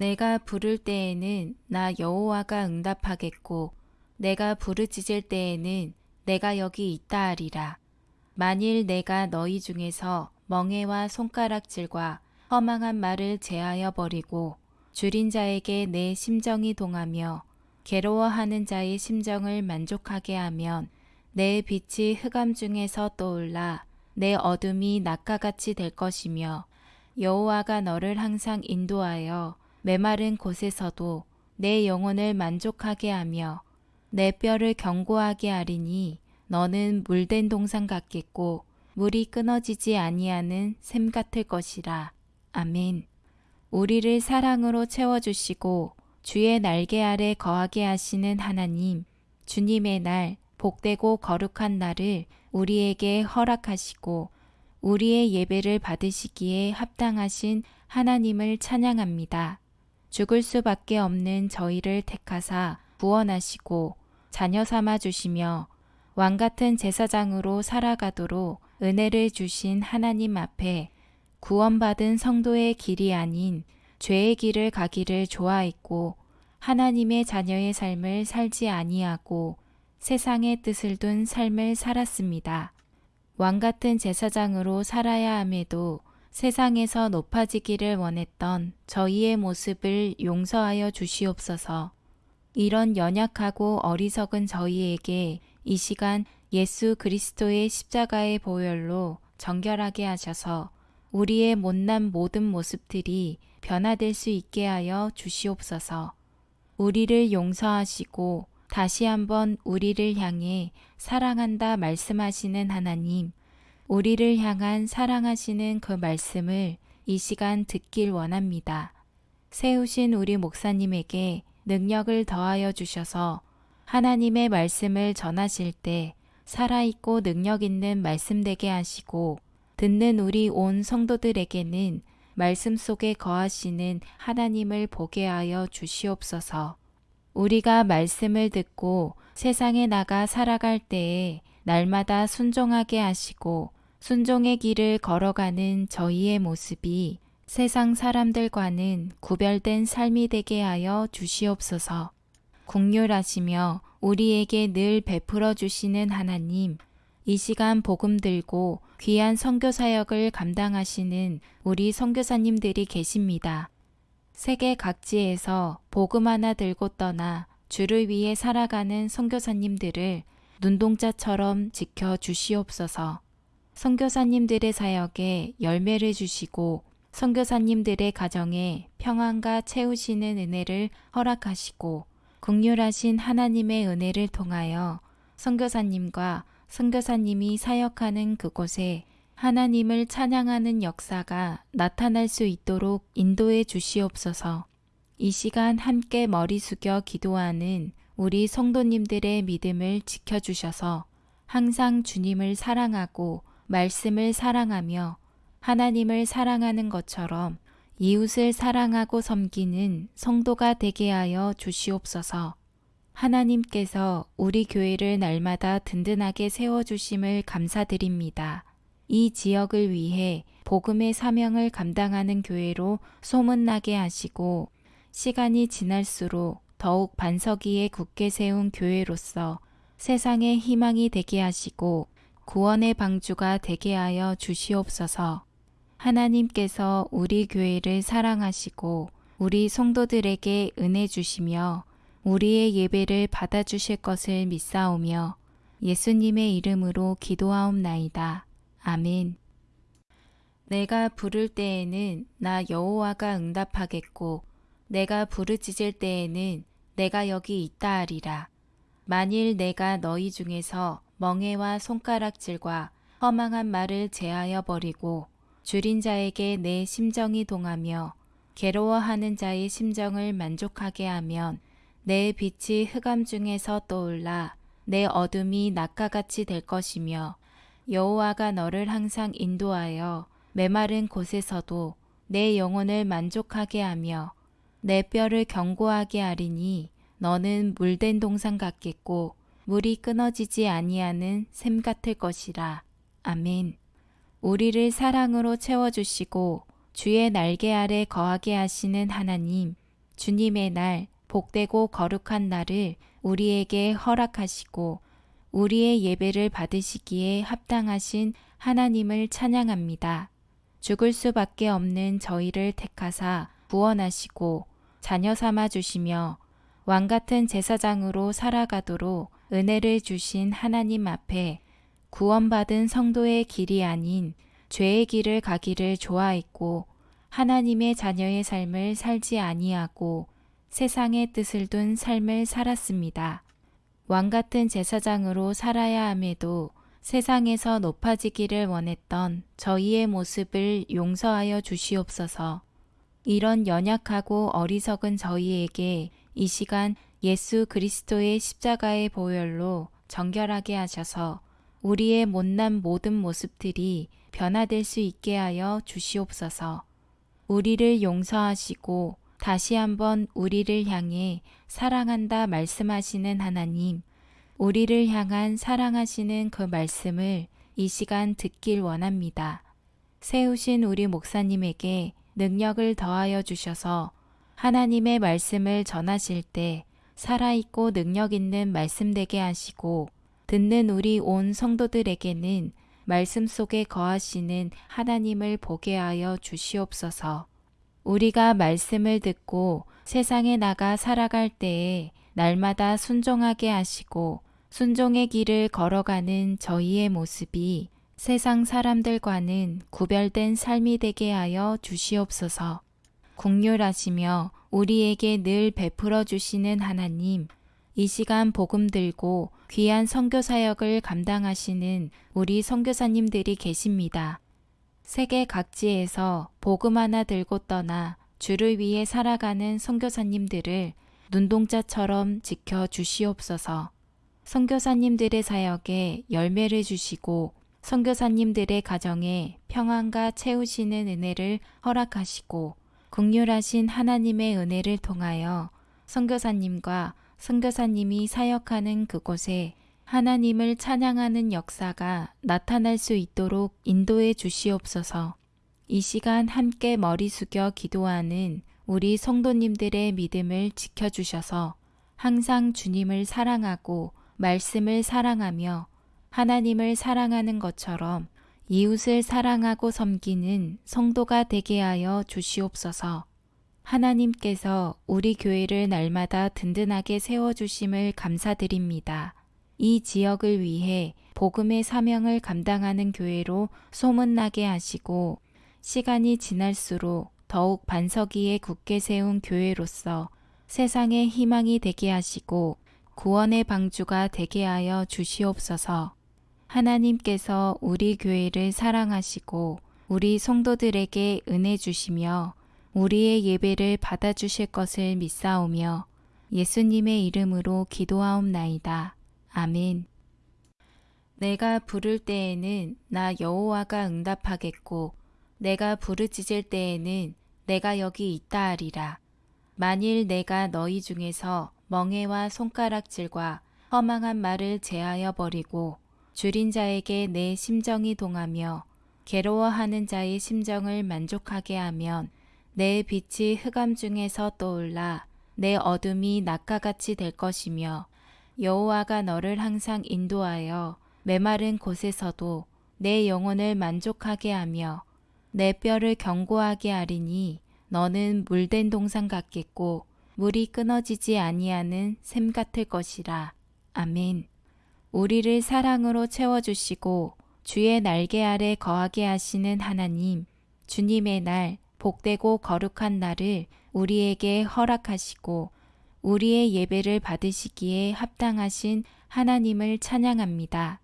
내가 부를 때에는 나 여호와가 응답하겠고 내가 부르짖을 때에는 내가 여기 있다 하리라. 만일 내가 너희 중에서 멍해와 손가락질과 허망한 말을 제하여 버리고 줄인 자에게 내 심정이 동하며 괴로워하는 자의 심정을 만족하게 하면 내 빛이 흑암 중에서 떠올라 내 어둠이 낮과 같이 될 것이며 여호와가 너를 항상 인도하여 메마른 곳에서도 내 영혼을 만족하게 하며 내 뼈를 견고하게 하리니 너는 물된 동산 같겠고 물이 끊어지지 아니하는 샘 같을 것이라. 아멘. 우리를 사랑으로 채워주시고 주의 날개 아래 거하게 하시는 하나님, 주님의 날, 복되고 거룩한 날을 우리에게 허락하시고 우리의 예배를 받으시기에 합당하신 하나님을 찬양합니다. 죽을 수밖에 없는 저희를 택하사 구원하시고 자녀 삼아 주시며 왕 같은 제사장으로 살아가도록 은혜를 주신 하나님 앞에 구원받은 성도의 길이 아닌 죄의 길을 가기를 좋아했고 하나님의 자녀의 삶을 살지 아니하고 세상의 뜻을 둔 삶을 살았습니다. 왕 같은 제사장으로 살아야 함에도 세상에서 높아지기를 원했던 저희의 모습을 용서하여 주시옵소서. 이런 연약하고 어리석은 저희에게 이 시간 예수 그리스도의 십자가의 보혈로 정결하게 하셔서 우리의 못난 모든 모습들이 변화될 수 있게 하여 주시옵소서. 우리를 용서하시고 다시 한번 우리를 향해 사랑한다 말씀하시는 하나님, 우리를 향한 사랑하시는 그 말씀을 이 시간 듣길 원합니다. 세우신 우리 목사님에게 능력을 더하여 주셔서 하나님의 말씀을 전하실 때 살아있고 능력 있는 말씀 되게 하시고 듣는 우리 온 성도들에게는 말씀 속에 거하시는 하나님을 보게 하여 주시옵소서. 우리가 말씀을 듣고 세상에 나가 살아갈 때에 날마다 순종하게 하시고 순종의 길을 걸어가는 저희의 모습이 세상 사람들과는 구별된 삶이 되게 하여 주시옵소서. 국률하시며 우리에게 늘 베풀어 주시는 하나님, 이 시간 복음 들고 귀한 선교 사역을 감당하시는 우리 선교사님들이 계십니다. 세계 각지에서 복음 하나 들고 떠나 주를 위해 살아가는 선교사님들을 눈동자처럼 지켜 주시옵소서. 선교사님들의 사역에 열매를 주시고 선교사님들의 가정에 평안과 채우시는 은혜를 허락하시고 극률하신 하나님의 은혜를 통하여 선교사님과 선교사님이 사역하는 그곳에 하나님을 찬양하는 역사가 나타날 수 있도록 인도해 주시옵소서. 이 시간 함께 머리 숙여 기도하는 우리 성도님들의 믿음을 지켜주셔서 항상 주님을 사랑하고 말씀을 사랑하며 하나님을 사랑하는 것처럼 이웃을 사랑하고 섬기는 성도가 되게 하여 주시옵소서. 하나님께서 우리 교회를 날마다 든든하게 세워주심을 감사드립니다. 이 지역을 위해 복음의 사명을 감당하는 교회로 소문나게 하시고 시간이 지날수록 더욱 반석 위에 굳게 세운 교회로서 세상의 희망이 되게 하시고 구원의 방주가 되게 하여 주시옵소서. 하나님께서 우리 교회를 사랑하시고 우리 성도들에게 은혜 주시며 우리의 예배를 받아주실 것을 믿사오며 예수님의 이름으로 기도하옵나이다. 아멘. 내가 부를 때에는 나 여호와가 응답하겠고 내가 부르짖을 때에는 내가 여기 있다 하리라. 만일 내가 너희 중에서 멍해와 손가락질과 허망한 말을 제하여 버리고 줄인 자에게 내 심정이 동하며 괴로워하는 자의 심정을 만족하게 하면 내 빛이 흑암 중에서 떠올라 내 어둠이 낮과 같이 될 것이며 여호와가 너를 항상 인도하여 메마른 곳에서도 내 영혼을 만족하게 하며 내 뼈를 견고하게 하리니 너는 물된 동산 같겠고 물이 끊어지지 아니하는 샘 같을 것이라. 아멘. 우리를 사랑으로 채워주시고 주의 날개 아래 거하게 하시는 하나님, 주님의 날, 복되고 거룩한 날을 우리에게 허락하시고 우리의 예배를 받으시기에 합당하신 하나님을 찬양합니다. 죽을 수밖에 없는 저희를 택하사 구원하시고 자녀 삼아 주시며 왕 같은 제사장으로 살아가도록 은혜를 주신 하나님 앞에 구원받은 성도의 길이 아닌 죄의 길을 가기를 좋아했고 하나님의 자녀의 삶을 살지 아니하고 세상의 뜻을 둔 삶을 살았습니다. 왕 같은 제사장으로 살아야 함에도 세상에서 높아지기를 원했던 저희의 모습을 용서하여 주시옵소서. 이런 연약하고 어리석은 저희에게 이 시간 예수 그리스도의 십자가의 보혈로 정결하게 하셔서 우리의 못난 모든 모습들이 변화될 수 있게 하여 주시옵소서. 우리를 용서하시고 다시 한번 우리를 향해 사랑한다 말씀하시는 하나님, 우리를 향한 사랑하시는 그 말씀을 이 시간 듣길 원합니다. 세우신 우리 목사님에게 능력을 더하여 주셔서 하나님의 말씀을 전하실 때 살아있고 능력 있는 말씀 되게 하시고 듣는 우리 온 성도들에게는 말씀 속에 거하시는 하나님을 보게 하여 주시옵소서. 우리가 말씀을 듣고 세상에 나가 살아갈 때에 날마다 순종하게 하시고 순종의 길을 걸어가는 저희의 모습이 세상 사람들과는 구별된 삶이 되게 하여 주시옵소서. 국률하시며 우리에게 늘 베풀어 주시는 하나님, 이 시간 복음 들고 귀한 선교 사역을 감당하시는 우리 선교사님들이 계십니다. 세계 각지에서 복음 하나 들고 떠나 주를 위해 살아가는 선교사님들을 눈동자처럼 지켜 주시옵소서. 선교사님들의 사역에 열매를 주시고 선교사님들의 가정에 평안과 채우시는 은혜를 허락하시고 국률하신 하나님의 은혜를 통하여 선교사님과 선교사님이 사역하는 그곳에 하나님을 찬양하는 역사가 나타날 수 있도록 인도해 주시옵소서. 이 시간 함께 머리 숙여 기도하는 우리 성도님들의 믿음을 지켜주셔서 항상 주님을 사랑하고 말씀을 사랑하며 하나님을 사랑하는 것처럼 이웃을 사랑하고 섬기는 성도가 되게 하여 주시옵소서. 하나님께서 우리 교회를 날마다 든든하게 세워주심을 감사드립니다. 이 지역을 위해 복음의 사명을 감당하는 교회로 소문나게 하시고 시간이 지날수록 더욱 반석 위에 굳게 세운 교회로서 세상의 희망이 되게 하시고 구원의 방주가 되게 하여 주시옵소서. 하나님께서 우리 교회를 사랑하시고 우리 성도들에게 은혜 주시며 우리의 예배를 받아주실 것을 믿사오며 예수님의 이름으로 기도하옵나이다. 아멘. 내가 부를 때에는 나 여호와가 응답하겠고 내가 부르짖을 때에는 내가 여기 있다 하리라. 만일 내가 너희 중에서 멍해와 손가락질과 허망한 말을 제하여 버리고 줄인 자에게 내 심정이 동하며 괴로워하는 자의 심정을 만족하게 하면 내 빛이 흑암 중에서 떠올라 내 어둠이 낮과 같이 될 것이며 여호와가 너를 항상 인도하여 메마른 곳에서도 내 영혼을 만족하게 하며 내 뼈를 견고하게 하리니 너는 물된 동산 같겠고 물이 끊어지지 아니하는 샘 같을 것이라. 아멘. 우리를 사랑으로 채워주시고 주의 날개 아래 거하게 하시는 하나님, 주님의 날, 복되고 거룩한 날을 우리에게 허락하시고 우리의 예배를 받으시기에 합당하신 하나님을 찬양합니다.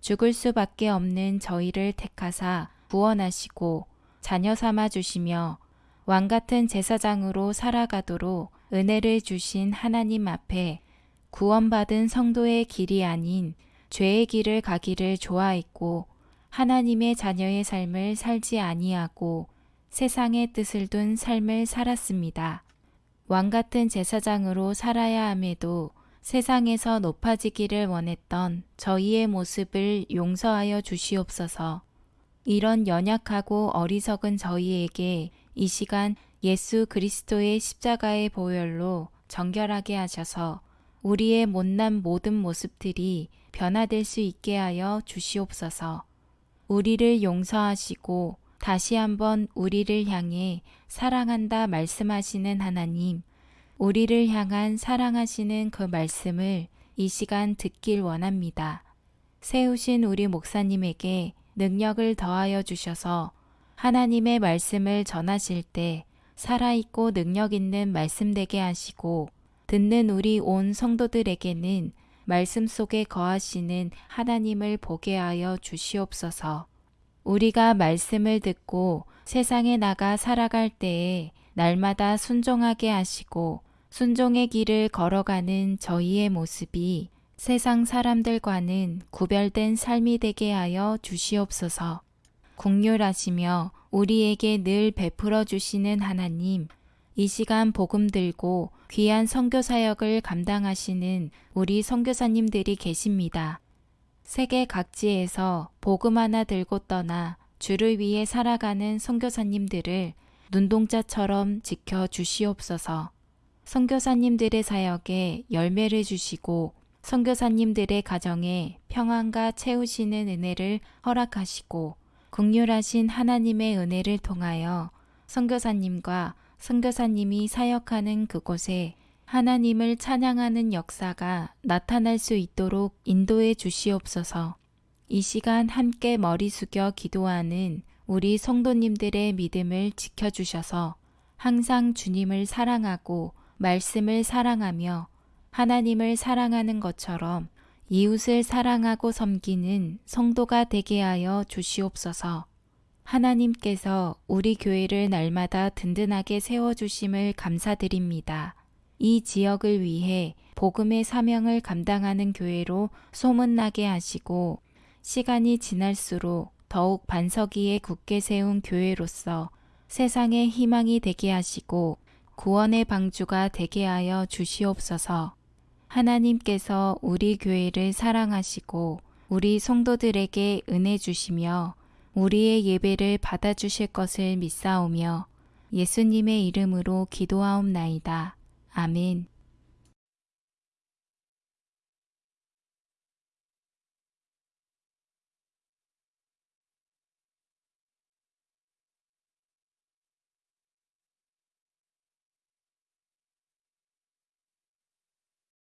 죽을 수밖에 없는 저희를 택하사 구원하시고 자녀 삼아 주시며 왕 같은 제사장으로 살아가도록 은혜를 주신 하나님 앞에 구원받은 성도의 길이 아닌 죄의 길을 가기를 좋아했고 하나님의 자녀의 삶을 살지 아니하고 세상의 뜻을 둔 삶을 살았습니다. 왕 같은 제사장으로 살아야 함에도 세상에서 높아지기를 원했던 저희의 모습을 용서하여 주시옵소서. 이런 연약하고 어리석은 저희에게 이 시간 예수 그리스도의 십자가의 보혈로 정결하게 하셔서 우리의 못난 모든 모습들이 변화될 수 있게 하여 주시옵소서. 우리를 용서하시고 다시 한번 우리를 향해 사랑한다 말씀하시는 하나님, 우리를 향한 사랑하시는 그 말씀을 이 시간 듣길 원합니다. 세우신 우리 목사님에게 능력을 더하여 주셔서 하나님의 말씀을 전하실 때 살아있고 능력 있는 말씀 되게 하시고 듣는 우리 온 성도들에게는 말씀 속에 거하시는 하나님을 보게 하여 주시옵소서. 우리가 말씀을 듣고 세상에 나가 살아갈 때에 날마다 순종하게 하시고 순종의 길을 걸어가는 저희의 모습이 세상 사람들과는 구별된 삶이 되게 하여 주시옵소서. 국률하시며 우리에게 늘 베풀어 주시는 하나님, 이 시간 복음 들고 귀한 선교 사역을 감당하시는 우리 선교사님들이 계십니다. 세계 각지에서 복음 하나 들고 떠나 주를 위해 살아가는 선교사님들을 눈동자처럼 지켜 주시옵소서. 선교사님들의 사역에 열매를 주시고 선교사님들의 가정에 평안과 채우시는 은혜를 허락하시고 극률하신 하나님의 은혜를 통하여 선교사님과 선교사님이 사역하는 그곳에 하나님을 찬양하는 역사가 나타날 수 있도록 인도해 주시옵소서. 이 시간 함께 머리 숙여 기도하는 우리 성도님들의 믿음을 지켜주셔서 항상 주님을 사랑하고 말씀을 사랑하며 하나님을 사랑하는 것처럼 이웃을 사랑하고 섬기는 성도가 되게 하여 주시옵소서. 하나님께서 우리 교회를 날마다 든든하게 세워주심을 감사드립니다. 이 지역을 위해 복음의 사명을 감당하는 교회로 소문나게 하시고 시간이 지날수록 더욱 반석위에 굳게 세운 교회로서 세상의 희망이 되게 하시고 구원의 방주가 되게 하여 주시옵소서. 하나님께서 우리 교회를 사랑하시고 우리 성도들에게 은혜 주시며 우리의 예배를 받아주실 것을 믿사오며 예수님의 이름으로 기도하옵나이다. 아멘.